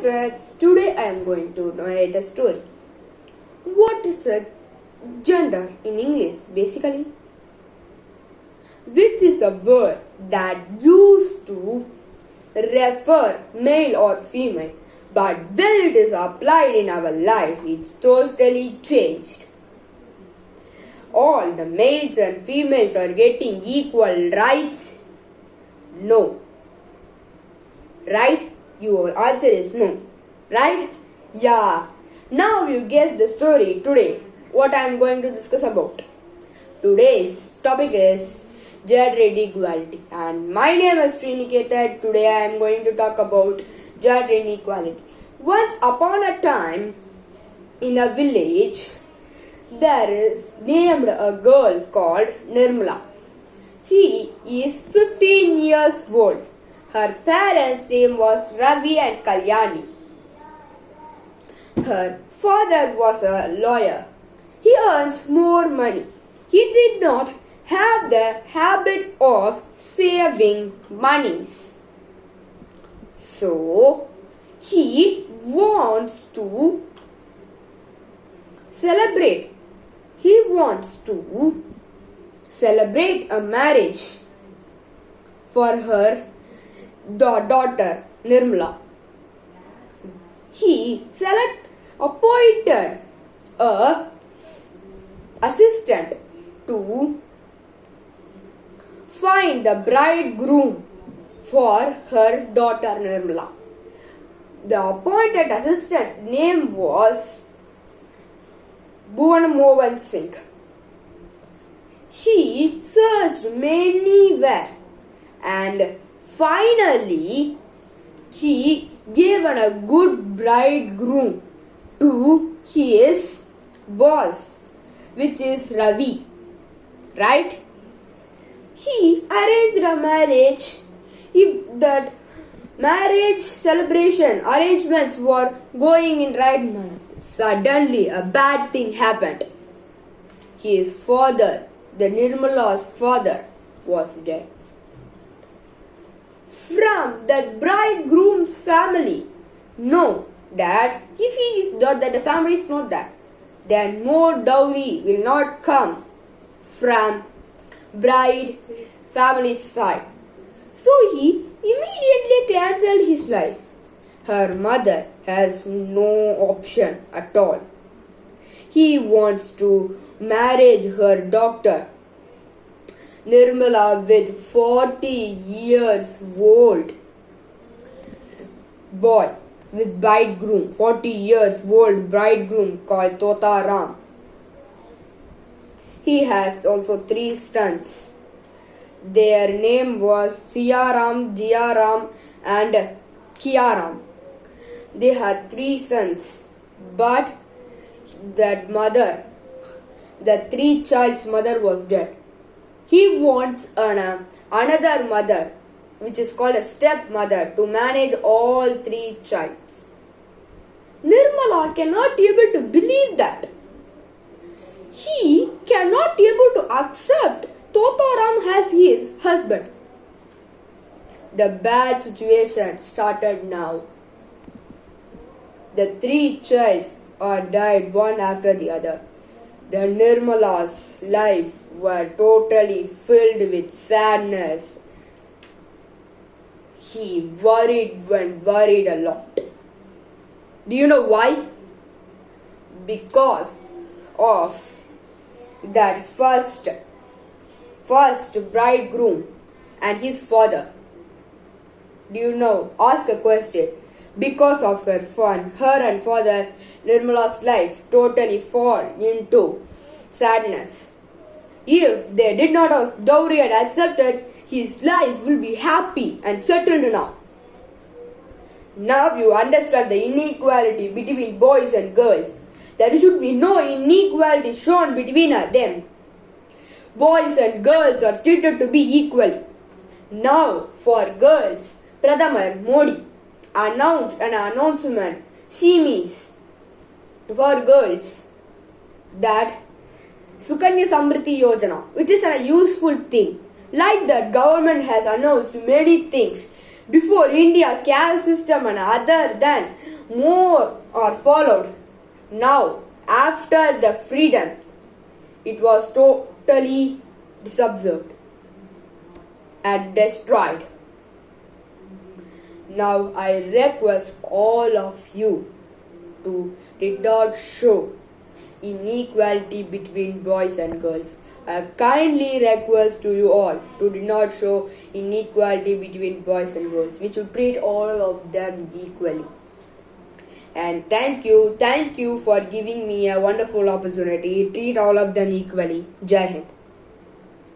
friends, today I am going to narrate a story. What is a gender in English basically? Which is a word that used to refer male or female, but when it is applied in our life, it's totally changed. All the males and females are getting equal rights? No. Right? Your answer is no. Right? Yeah. Now you guess the story today. What I am going to discuss about. Today's topic is gender inequality. And my name is Sriniketan. Today I am going to talk about gender inequality. Once upon a time, in a village, there is named a girl called Nirmala. She is 15 years old. Her parents' name was Ravi and Kalyani. Her father was a lawyer. He earns more money. He did not have the habit of saving monies. So, he wants to celebrate. He wants to celebrate a marriage for her da- daughter Nirmala. He select appointed a assistant to find the bridegroom for her daughter Nirmala. The appointed assistant name was Bhuvan Mohan Singh. She searched many where and finally he gave an, a good bridegroom to his boss, which is Ravi. Right? He arranged a marriage. If that marriage celebration arrangements were going in right manner, suddenly a bad thing happened. His father, the Nirmala's father, was dead. From that bridegroom's family, know that if he is not that the family is not that, then more dowry will not come from bride family's side. So he immediately cancelled his life. Her mother has no option at all. He wants to marry her daughter Nirmala with 40 years old boy with bridegroom 40 years old bridegroom called Tota Ram. He has also three sons. Their name was Siyaram, Jiyaram and Kiyaram. They had three sons, but that mother, the three child's mother was dead. He wants an, uh, another mother, which is called a stepmother, to manage all three childs. Nirmala cannot be able to believe that. He cannot be able to accept Totaram as his husband. The bad situation started now. The three childs are died one after the other. The Nirmala's life were totally filled with sadness. He worried and worried a lot. Do you know why? Because of that first first bridegroom and his father. Do you know? Ask a question. Because of her fun, her and father Nirmala's life totally fall into sadness. If they did not have dowry and accepted, his life will be happy and settled now. Now you understand the inequality between boys and girls. There should be no inequality shown between them. Boys and girls are treated to be equally. Now, for girls, Pradhamar Modi announced an announcement, she means for girls that Sukanya Samriddhi Yojana, which is a useful thing. Like that, government has announced many things Before India, caste system and other than more are followed. Now, after the freedom, it was totally disobserved and destroyed. Now I request all of you to did not show inequality between boys and girls. I kindly request to you all to do not show inequality between boys and girls. We should treat all of them equally. And thank you, thank you for giving me a wonderful opportunity. Treat all of them equally. Jai Hind.